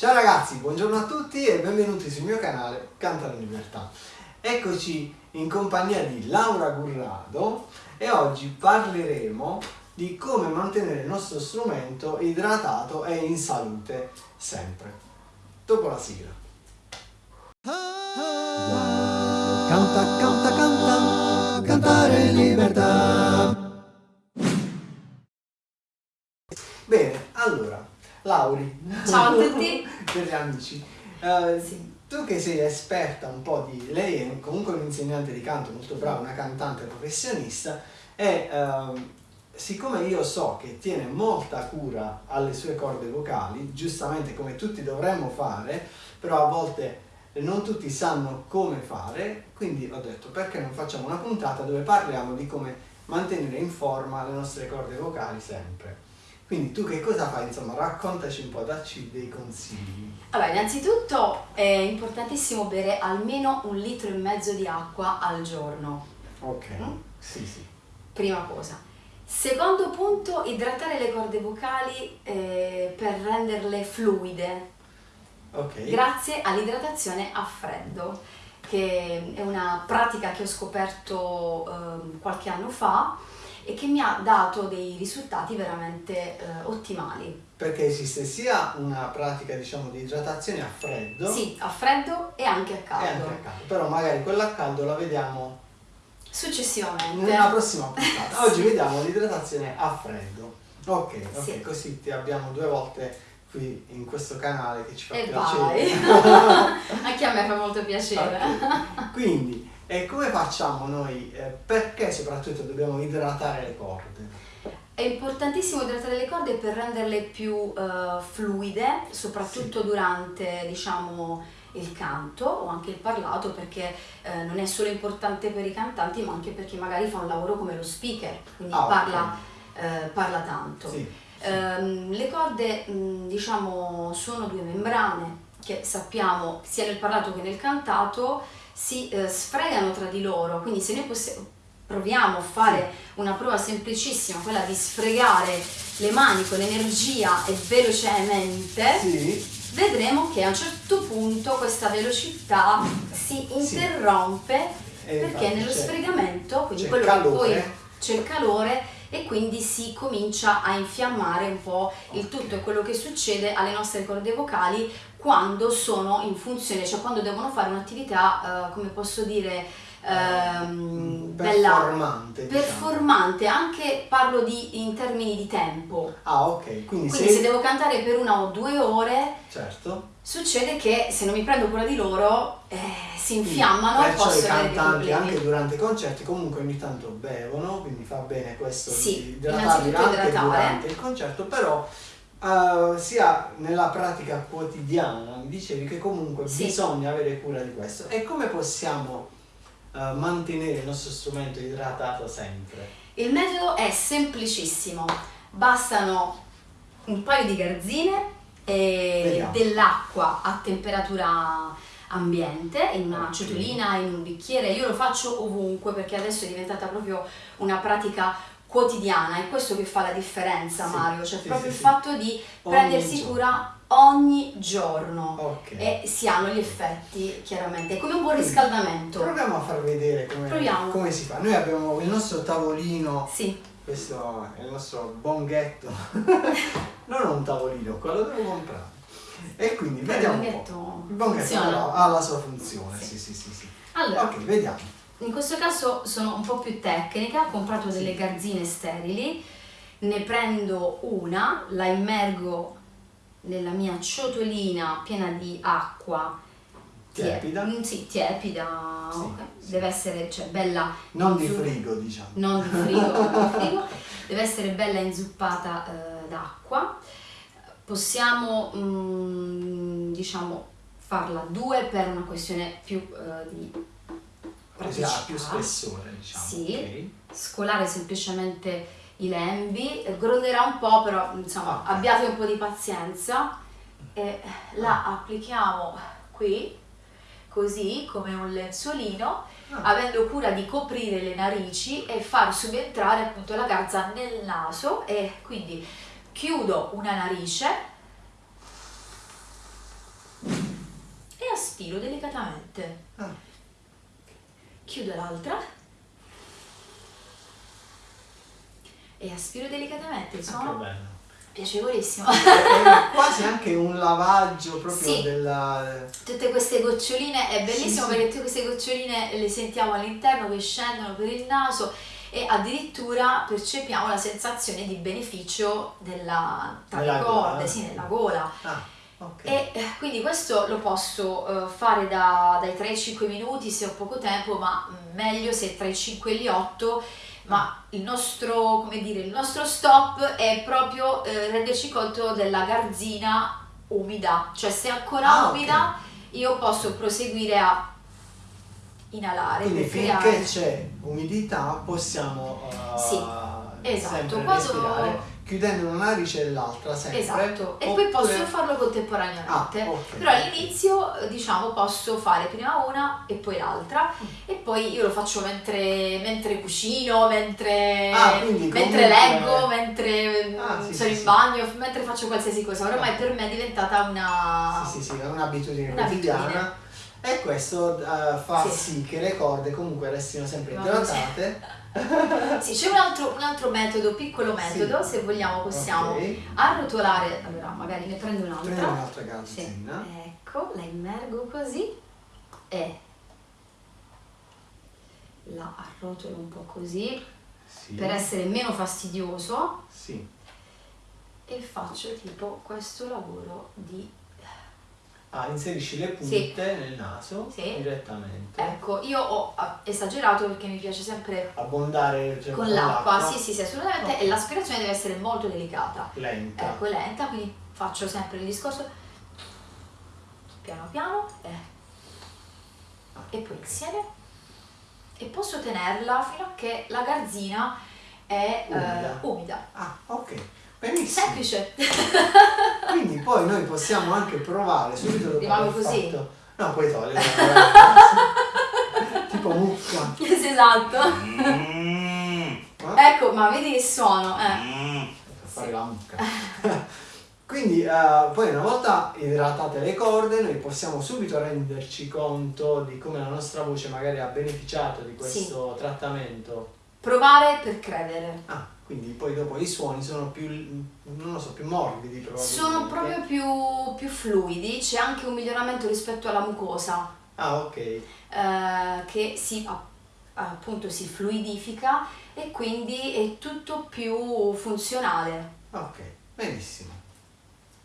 Ciao ragazzi, buongiorno a tutti e benvenuti sul mio canale Canta la Libertà. Eccoci in compagnia di Laura Gurrado e oggi parleremo di come mantenere il nostro strumento idratato e in salute sempre. Dopo la sigla. Canta, canta, canta, cantare in libertà. Bene, allora, Lauri. Ciao a tutti. Per gli amici. Uh, Sì. Tu che sei esperta un po' di... Lei è comunque un'insegnante di canto molto brava, una cantante professionista e ehm, siccome io so che tiene molta cura alle sue corde vocali, giustamente come tutti dovremmo fare, però a volte non tutti sanno come fare, quindi ho detto perché non facciamo una puntata dove parliamo di come mantenere in forma le nostre corde vocali sempre. Quindi tu che cosa fai? Insomma, raccontaci un po', dacci dei consigli. Allora, innanzitutto è importantissimo bere almeno un litro e mezzo di acqua al giorno, Ok, Mm? sì sì. prima cosa. Secondo punto, idratare le corde vocali eh, per renderle fluide, Ok. grazie all'idratazione a freddo, che è una pratica che ho scoperto ehm, qualche anno fa e che mi ha dato dei risultati veramente eh, ottimali. Perché esiste sia una pratica, diciamo, di idratazione a freddo Sì, a freddo e anche a e caldo. anche a caldo. Però magari quella a caldo la vediamo Successivamente. nella prossima puntata. Oggi vediamo l'idratazione a freddo. Ok, ok, Sì. così ti abbiamo due volte qui in questo canale che ci fa E piacere. Anche a me fa molto piacere. Ok. Quindi, e come facciamo noi? eh, perché soprattutto dobbiamo idratare le corde? È importantissimo idratare le corde per renderle più eh, fluide, soprattutto durante, diciamo, il canto o anche il parlato, perché eh, non è solo importante per i cantanti, ma anche per chi magari fa un lavoro come lo speaker, quindi Ah, parla, eh, parla tanto. Sì. Ehm, le corde, mh, diciamo, sono due membrane che sappiamo sia nel parlato che nel cantato si eh, sfregano tra di loro, quindi se noi possi- proviamo a fare una prova semplicissima, quella di sfregare le mani con energia e velocemente, Sì. vedremo che a un certo punto questa velocità si Sì. interrompe E perché infatti nello c'è- sfregamento, quindi c'è quello calore. che poi c'è il calore e quindi si comincia a infiammare un po' il tutto e quello che succede alle nostre corde vocali quando sono in funzione, cioè quando devono fare un'attività, eh, come posso dire, ehm, bella, performante. diciamo. performante, anche parlo di, in termini di tempo. Ah, ok, quindi, Quindi se... se devo cantare per una o due ore, Certo. succede che se non mi prendo cura di loro eh, si infiammano e Perciò i posso avere dei cantanti problemi. anche durante i concerti comunque ogni tanto bevono, quindi fa bene questo Sì, di idratarli anche idratare. durante il concerto, però eh, sia nella pratica quotidiana mi dicevi che comunque Sì. bisogna avere cura di questo. E come possiamo eh, mantenere il nostro strumento idratato sempre? Il metodo è semplicissimo, bastano un paio di garzine e dell'acqua a temperatura ambiente in una Ok. ciotolina, in un bicchiere. Io lo faccio ovunque perché adesso è diventata proprio una pratica quotidiana, è questo che fa la differenza Sì, Mario, cioè sì, proprio sì, il fatto di Ogni prendersi giorno. cura ogni giorno Ok. e si hanno gli effetti chiaramente, è come un buon riscaldamento. Proviamo a far vedere come, come si fa. Noi abbiamo il nostro tavolino Questo è il nostro bonghetto. non un tavolino, quello devo comprare. E quindi vediamo. il un po'. bonghetto Il bonghetto però ha la sua funzione, sì, Sì. sì, sì, sì. allora Ok, vediamo. In questo caso sono un po' più tecnica, ho comprato delle garzine sterili, ne prendo una, la immergo nella mia ciotolina piena di acqua tie- Tiepida? Sì, tiepida, Sì, ok. sì. deve essere cioè, bella Non di frigo, diciamo. non di frigo, non di frigo, deve essere bella inzuppata eh, d'acqua. Possiamo mm, diciamo farla due per una questione più eh, di Così ha più spessore, diciamo. Sì. scolare semplicemente i lembi, gronderà un po', però insomma Ah. abbiate un po' di pazienza e la applichiamo qui, così come un lenzuolino, Ah. avendo cura di coprire le narici e far subentrare appunto la garza nel naso e quindi chiudo una narice aspiro delicatamente. Ah. Chiudo l'altra. E aspiro delicatamente, il suono piacevolissimo. È quasi anche un lavaggio proprio Sì. della... Tutte queste goccioline, è bellissimo Sì, sì. perché tutte queste goccioline le sentiamo all'interno che scendono per il naso e addirittura percepiamo la sensazione di beneficio della, tra Nella le gola. corde, sì, nella gola. Ah, ok. E eh, quindi questo lo posso eh, fare da- dai 3 ai 5 minuti se ho poco tempo, ma mm, meglio se tra i 5 e gli 8. Ma il nostro, come dire, il nostro stop è proprio eh, renderci conto della garzina umida, cioè se è ancora Ah, umida io posso proseguire a inalare Quindi finché creare. c'è umidità possiamo uh, Sì, esatto. Quando- chiudendo una narice e l'altra sempre. Esatto, e poi Oppure- posso farlo contemporaneamente. Ah, ok. Però all'inizio diciamo posso fare prima una e poi l'altra Mm. e poi io lo faccio mentre, mentre cucino, mentre, Ah, mentre comunque- leggo, mentre Ah, sì, sono sì, in sì. bagno, mentre faccio qualsiasi cosa. Ormai per me è diventata una... Sì, sì, sì, un'abitudine quotidiana. E questo eh, fa Sì. sì. che le corde comunque restino sempre idratate. Sì, c'è un altro, un altro metodo, piccolo metodo, Sì. se vogliamo possiamo Ok. arrotolare, allora magari ne prendo un'altra. Prendiamo un'altra Sì, garzina. ecco, la immergo così e la arrotolo un po' così Sì. per essere meno fastidioso Sì. e faccio tipo questo lavoro di... Ah, inserisci le Sì. punte nel naso Sì. direttamente. Ecco, io ho ah, esagerato perché mi piace sempre Abbondare cioè, con l'acqua, sì sì sì assolutamente, Ok. e l'aspirazione deve essere molto delicata. Lenta. Ecco, lenta, quindi faccio sempre il discorso piano piano eh, e poi insieme e posso tenerla fino a che la garzina è eh, Umida. umida. Ah, ok. Benissimo. Semplice. Quindi poi noi possiamo anche provare subito dopo Rimango aver così? fatto... No, puoi togliere. tipo mucca. Sì, esatto. Eh? Ecco, ma vedi che suono, eh. Per fare la mucca. Quindi eh, poi una volta idratate le corde noi possiamo subito renderci conto di come la nostra voce magari ha beneficiato di questo trattamento. Provare per credere. Ah, quindi poi dopo i suoni sono più, non lo so, più morbidi. Sono proprio più, più fluidi, c'è anche un miglioramento rispetto alla mucosa. Ah, ok. eh, che si a- appunto si fluidifica e quindi è tutto più funzionale. Ok, benissimo.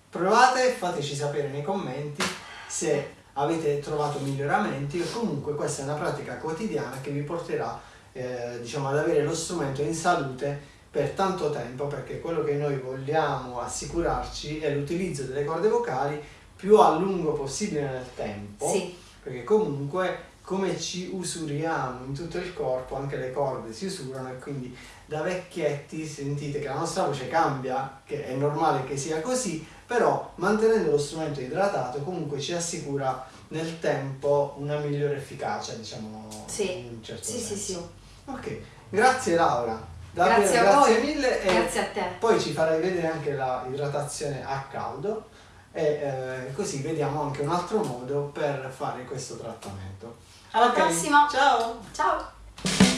Provate, fateci sapere nei commenti se avete trovato miglioramenti o comunque questa è una pratica quotidiana che vi porterà eh, diciamo, ad avere lo strumento in salute per tanto tempo perché quello che noi vogliamo assicurarci è l'utilizzo delle corde vocali più a lungo possibile nel tempo Sì, perché comunque come ci usuriamo in tutto il corpo, anche le corde si usurano e quindi da vecchietti sentite che la nostra voce cambia, che è normale che sia così, però mantenendo lo strumento idratato comunque ci assicura nel tempo una migliore efficacia, diciamo Sì. in un certo sì, sì, senso. sì. Ok, grazie Laura. Davvero Grazie grazie mille e Grazie a te. poi ci farai vedere anche la idratazione a caldo e eh, così vediamo anche un altro modo per fare questo trattamento. Alla Ok, prossima. Ciao! Ciao!